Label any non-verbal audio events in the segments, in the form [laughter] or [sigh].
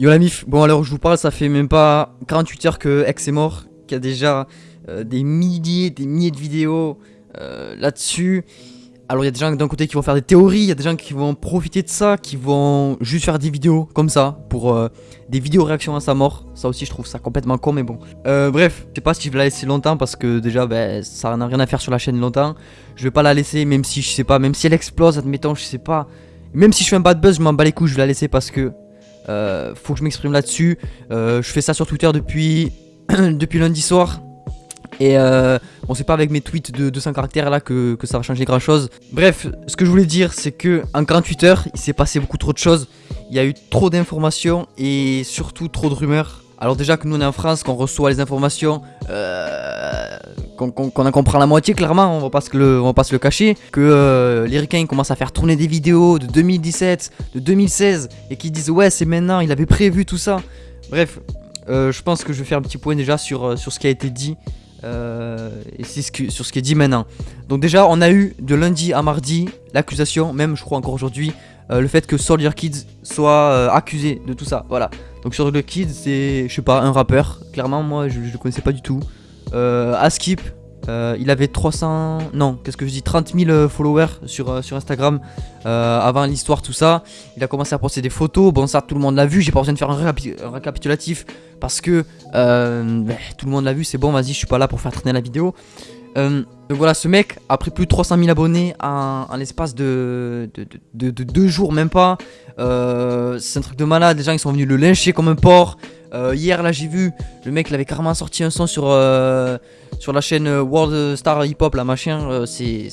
Yo la mif, bon alors je vous parle, ça fait même pas 48 heures que X est mort, qu'il y a déjà euh, des milliers, des milliers de vidéos euh, là-dessus. Alors il y a des gens d'un côté qui vont faire des théories, il y a des gens qui vont profiter de ça, qui vont juste faire des vidéos comme ça, pour euh, des vidéos réactions à sa mort. Ça aussi je trouve ça complètement con mais bon. bref, je sais pas si je vais la laisser longtemps parce que déjà ben, ça n'a rien à faire sur la chaîne longtemps. Je vais pas la laisser même si je sais pas, même si elle explose, admettons, je sais pas. Même si je fais un bad buzz, je m'en bats les couilles, je vais la laisser parce que euh, faut que je m'exprime là-dessus. Euh, je fais ça sur Twitter depuis, [clears throat] depuis lundi soir. Et euh, bon, c'est pas avec mes tweets de 200 caractères là que, ça va changer grand chose. Bref, ce que je voulais dire, c'est que en 48 heures, il s'est passé beaucoup trop de choses. Il y a eu trop d'informations et surtout trop de rumeurs. Alors, déjà que nous on est en France, qu'on reçoit les informations, qu'on en comprend la moitié clairement, on va pas se le, cacher, que euh, les ricains commencent à faire tourner des vidéos de 2017, de 2016, et qui disent ouais c'est maintenant, il avait prévu tout ça. Bref, euh, je pense que je vais faire un petit point déjà sur, euh, ce qui a été dit, et c'est ce sur ce qui est dit maintenant. Donc déjà, on a eu de lundi à mardi l'accusation, même je crois encore aujourd'hui, le fait que Soldier Kids soit accusé de tout ça, voilà. Donc Soldier Kids c'est, je sais pas, un rappeur, clairement moi je, je le connaissais pas du tout. Euh, Askip, euh, il avait 300, non, qu'est-ce que je dis, 30 000 euh, followers sur, sur Instagram avant l'histoire, tout ça. Il a commencé à poster des photos. Bon, ça, tout le monde l'a vu. J'ai pas besoin de faire un, récapitulatif parce que ben, tout le monde l'a vu. C'est bon, vas-y, je suis pas là pour faire traîner la vidéo. Donc voilà, ce mec a pris plus de 300 000 abonnés en, l'espace de, de, deux jours, même pas. c'est un truc de malade. Les gens ils sont venus le lyncher comme un porc. Euh, hier là j'ai vu le mec il avait carrément sorti un son sur, euh, sur la chaîne World Star Hip Hop la machin euh, c'est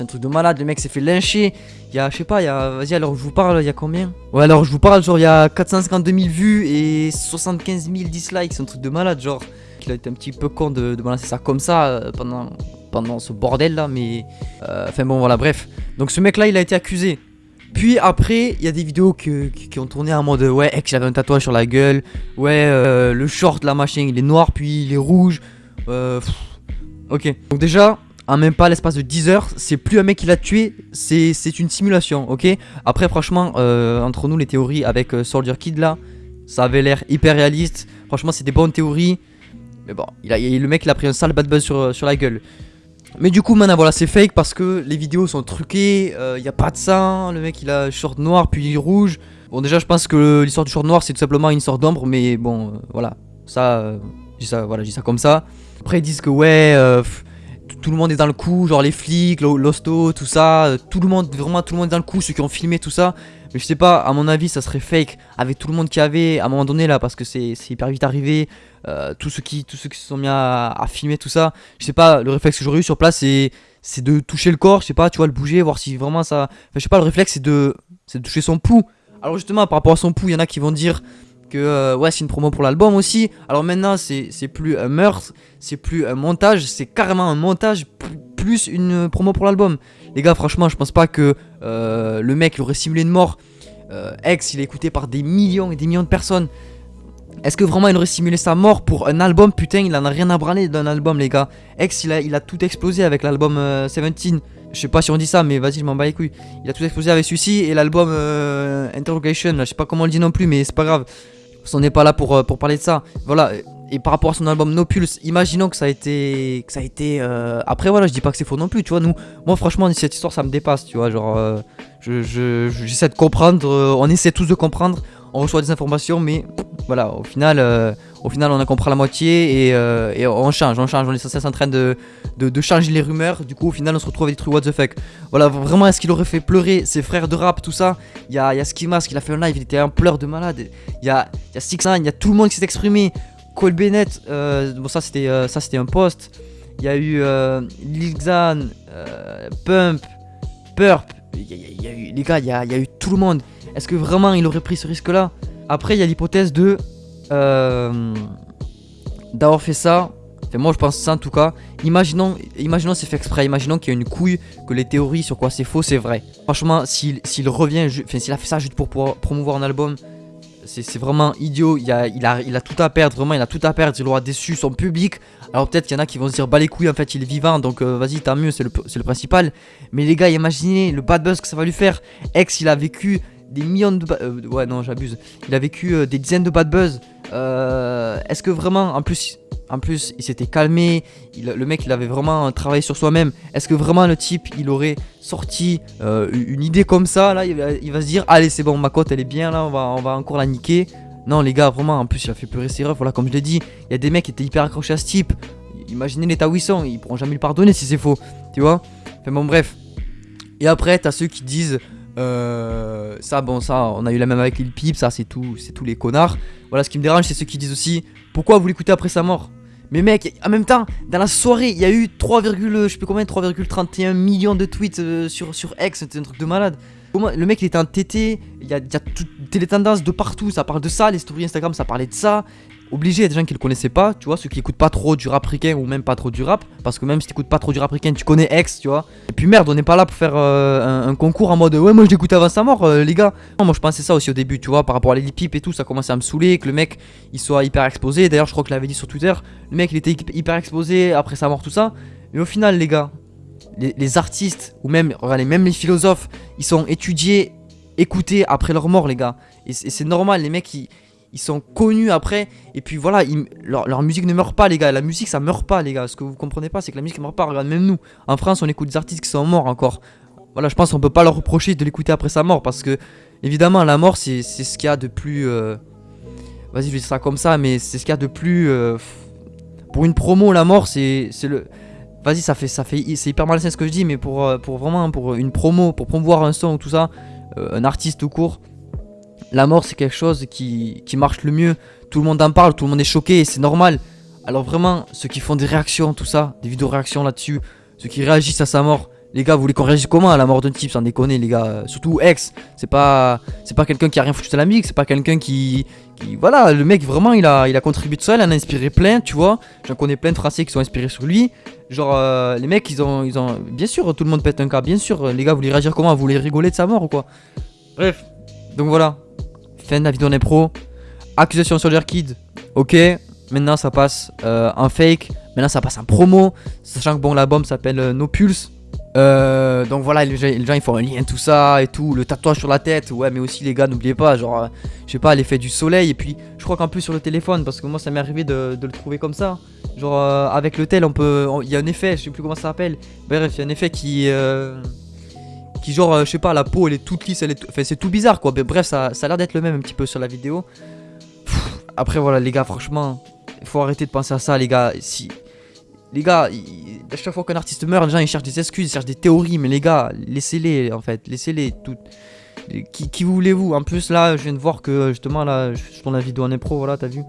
un truc de malade le mec s'est fait lyncher il y a je sais pas vas-y alors je vous parle il y a combien? Ouais alors je vous parle genre il y a 452 000 vues et 75 000 dislikes c'est un truc de malade genre il a été un petit peu con de, balancer ça comme ça pendant pendant ce bordel là mais enfin bon voilà bref donc ce mec là il a été accusé puis après, il y a des vidéos qui, ont tourné en mode ouais, ex, il avait un tatouage sur la gueule. Ouais, euh, le short, la machine, il est noir, puis il est rouge. Euh, ok. Donc déjà, en même pas l'espace de 10 heures, c'est plus un mec qui l'a tué, c'est une simulation, ok? Après, franchement, euh, entre nous, les théories avec Soldier Kid là, ça avait l'air hyper réaliste. Franchement, c'est des bonnes théories. Mais bon, il a, le mec, il a pris un sale bad buzz sur, sur la gueule. Mais du coup maintenant voilà c'est fake parce que les vidéos sont truquées, il euh, n'y a pas de sang, le mec il a short noir puis rouge. Bon déjà je pense que l'histoire du short noir c'est tout simplement une sorte d'ombre mais bon euh, voilà, ça, euh, ça, voilà, ça comme ça. Après ils disent que ouais, tout le monde est dans le coup, genre les flics, l'hosto, tout ça, tout le monde, vraiment tout le monde est dans le coup, ceux qui ont filmé tout ça. Mais je sais pas, à mon avis, ça serait fake avec tout le monde qui avait à un moment donné là, parce que c'est hyper vite arrivé. Euh, tous, ceux qui, tous ceux qui se sont mis à, filmer tout ça, je sais pas, le réflexe que j'aurais eu sur place, c'est c'est de toucher le corps, je sais pas, tu vois, le bouger, voir si vraiment ça. Enfin, je sais pas, le réflexe c'est de, de toucher son pouls. Alors, justement, par rapport à son pouls, il y en a qui vont dire que euh, ouais, c'est une promo pour l'album aussi. Alors maintenant, c'est plus un meurtre, c'est plus un montage, c'est carrément un montage plus une promo pour l'album. Les gars, franchement, je pense pas que euh, le mec il aurait simulé une mort. Euh, X, il est écouté par des millions et des millions de personnes. Est-ce que vraiment il aurait simulé sa mort pour un album? Putain, il en a rien à branler d'un album, les gars. X, il a, il a tout explosé avec l'album 17. Euh, je sais pas si on dit ça, mais vas-y, je m'en bats les couilles. Il a tout explosé avec celui-ci et l'album Interrogation. je sais pas comment on le dit non plus, mais c'est pas grave. On n'est pas là pour, pour parler de ça. Voilà et par rapport à son album No Pulse, imaginons que ça a été. Que ça a été euh, Après, voilà, je dis pas que c'est faux non plus, tu vois. Nous, moi, franchement, cette histoire, ça me dépasse, tu vois. Genre, euh, j'essaie je, de comprendre, euh, on essaie tous de comprendre, on reçoit des informations, mais voilà, au final, au final on a compris la moitié et, on change, on change, on est sans cesse en train de, de, changer les rumeurs. Du coup, au final, on se retrouve avec des trucs what the fuck. Voilà, vraiment, est-ce qu'il aurait fait pleurer ses frères de rap, tout ça? Il y a, y a Skimas qui a fait un live, il était un pleur de malade. Il y a, y a il y a tout le monde qui s'est exprimé. Cole Bennett, euh, bon ça c'était euh, ça c'était un post. Il y a eu euh, Lil Xan, euh, Pump, Purp. Y, a les gars, il y a, eu tout le monde. Est-ce que vraiment il aurait pris ce risque-là? Après il y a l'hypothèse de d'avoir fait ça. Enfin, moi je pense ça en tout cas. Imaginons, imaginons c'est fait exprès. Imaginons qu'il y a une couille que les théories sur quoi c'est faux c'est vrai. Franchement, s'il revient, s'il a fait ça juste pour promouvoir un album, c'est vraiment idiot. Il a, il, a, il a tout à perdre, vraiment, il a tout à perdre. Il aura déçu son public. Alors peut-être qu'il y en a qui vont se dire, bah les couilles, en fait, il est vivant, donc euh, vas-y, tant mieux, c'est le, le, principal. Mais les gars, imaginez le bad buzz que ça va lui faire. Ex, il a vécu des millions de... euh, ouais, non, j'abuse. Il a vécu euh, des dizaines de bad buzz. Euh, Est-ce que vraiment, en plus, en plus, il s'était calmé. le mec, il avait vraiment travaillé sur soi-même. Est-ce que vraiment le type, il aurait sorti euh, une idée comme ça Là, il va, se dire, allez, c'est bon, ma cote, elle est bien. Là, on va, on va encore la niquer. Non, les gars, vraiment, en plus, il a fait pleurer ses refs. Voilà, comme je l'ai dit, il y a des mecs qui étaient hyper accrochés à ce type. Imaginez l'état où ils sont. Ils pourront jamais le pardonner si c'est faux. Tu vois Enfin, bon, bref. Et après, t'as ceux qui disent. Euh, ça, bon, ça, on a eu la même avec Lil Peep, ça, c'est tout, c'est tous les connards. Voilà, ce qui me dérange, c'est ceux qui disent aussi Pourquoi vous l'écoutez après sa mort? Mais mec, en même temps, dans la soirée, il y a eu 3, je sais plus combien, 3,31 millions de tweets euh, sur, X, c'était un truc de malade. Le mec, il était en TT, il y a, il y a toutes les tendances de partout, ça parle de ça, les stories Instagram, ça parlait de ça. Obligé, il y a des gens qui le connaissaient pas, tu vois, ceux qui écoutent pas trop du rap ricain ou même pas trop du rap, parce que même si t'écoutes pas trop du rap ricain, tu connais X, tu vois. Et puis merde, on n'est pas là pour faire euh, un, concours en mode ouais, moi je l'écoutais avant sa mort, euh, les gars. Moi je pensais ça aussi au début, tu vois, par rapport à les et tout, ça commençait à me saouler, que le mec il soit hyper exposé. D'ailleurs, je crois que je l'avais dit sur Twitter, le mec il était hy- hyper exposé après sa mort, tout ça. Mais au final, les gars, les, artistes, ou même, regardez, même les philosophes, ils sont étudiés, écoutés après leur mort, les gars. Et c'est normal, les mecs ils, ils sont connus après, et puis voilà, leur, leur musique ne meurt pas, les gars. La musique ça meurt pas, les gars. Ce que vous comprenez pas, c'est que la musique ne meurt pas. Regarde, même nous, en France, on écoute des artistes qui sont morts encore. Voilà, je pense qu'on peut pas leur reprocher de l'écouter après sa mort, parce que évidemment, la mort c'est ce qu'il y a de plus. euh, Vas-y, je vais dire ça comme ça, mais c'est ce qu'il y a de plus. euh, Pour une promo, la mort c'est le. Vas-y, ça fait, ça fait, c'est hyper malsain ce que je dis, mais pour, euh, pour vraiment, pour une promo, pour promouvoir un son ou tout ça, un artiste tout court, la mort c'est quelque chose qui, qui marche le mieux. Tout le monde en parle, tout le monde est choqué et c'est normal. Alors vraiment, ceux qui font des réactions, tout ça, des vidéos réactions là-dessus, ceux qui réagissent à sa mort, les gars, vous voulez qu'on réagisse comment à la mort d'un type sans déconner, les gars Euh, Surtout ex, c'est pas, c'est pas quelqu'un qui a rien foutu à la musique, c'est pas quelqu'un qui, qui, voilà, le mec vraiment, il a, il a contribué de ça, il en a inspiré plein, tu vois. J'en connais plein de Français qui sont inspirés sur lui. Genre, euh, les mecs, ils ont, ils ont, bien sûr, tout le monde pète un cas, bien sûr. Les gars, vous voulez réagir comment? Vous voulez rigoler de sa mort ou quoi? Bref, donc voilà, fin de la vidéo pro. Accusation sur Kid, ok. Maintenant ça passe euh, en fake. Maintenant ça passe en promo. Sachant que bon, l'album s'appelle euh, No Pulse. Euh, donc voilà, les gens, ils font un lien, tout ça et tout. Le tatouage sur la tête, ouais, mais aussi les gars, n'oubliez pas, genre, euh, je sais pas, l'effet du soleil. Et puis, je crois qu'en plus sur le téléphone, parce que moi ça m'est arrivé de, le trouver comme ça. Genre, euh, avec le tel, on peut. Il y a un effet, je sais plus comment ça s'appelle. Bref, il y a un effet qui. Genre euh, je sais pas la peau elle est toute lisse elle est tout- enfin c'est tout bizarre quoi. Mais bref ça, ça a l'air d'être le même un petit peu sur la vidéo. Après voilà les gars franchement il faut arrêter de penser à ça les gars. Si les gars à chaque fois qu'un artiste meurt les gens ils cherchent des excuses ils cherchent des théories. Mais les gars laissez-les en fait. Laissez-les toutes qui, qui voulez-vous? En plus là je viens de voir que justement là je tourne la vidéo en impro voilà t'as vu.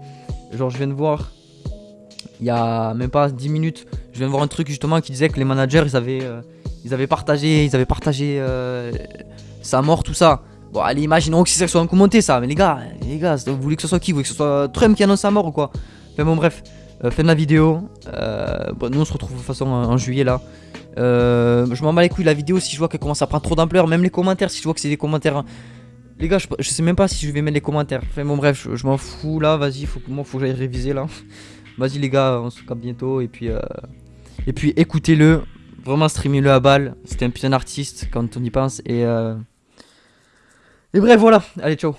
Genre je viens de voir il y a même pas 10 minutes je viens de voir un truc justement qui disait que les managers ils avaient euh, ils avaient partagé, ils avaient partagé euh, sa mort, tout ça. Bon, allez, imaginons que ça soit un commenté ça, mais les gars, les gars, vous voulez que ce soit qui? Vous voulez que ce soit Trump qui annonce sa mort ou quoi? Enfin bon, bref, euh, fin de la vidéo. Euh, bon, nous on se retrouve de toute façon en, juillet là. Je m'en bats les couilles la vidéo si je vois qu'elle commence à prendre trop d'ampleur, même les commentaires, si je vois que c'est des commentaires. hein. Les gars, je, sais même pas si je vais mettre les commentaires. Enfin bon, bref, je, m'en fous là, vas-y, faut, moi faut que j'aille réviser là. [laughs] Vas-y les gars, on se capte bientôt et puis. et puis écoutez-le, vraiment streamez-le à balle. C'était un putain d'artiste quand on y pense. Et, euh... et bref, voilà. Allez, ciao.